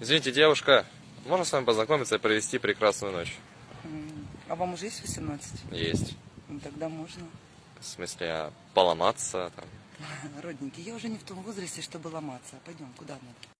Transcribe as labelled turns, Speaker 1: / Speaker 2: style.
Speaker 1: Извините, девушка, можно с вами познакомиться и провести прекрасную ночь?
Speaker 2: А вам уже есть 18?
Speaker 1: Есть.
Speaker 2: Ну, тогда можно.
Speaker 1: В смысле, а поломаться там.
Speaker 2: Родненький, я уже не в том возрасте, чтобы ломаться. Пойдем, куда надо?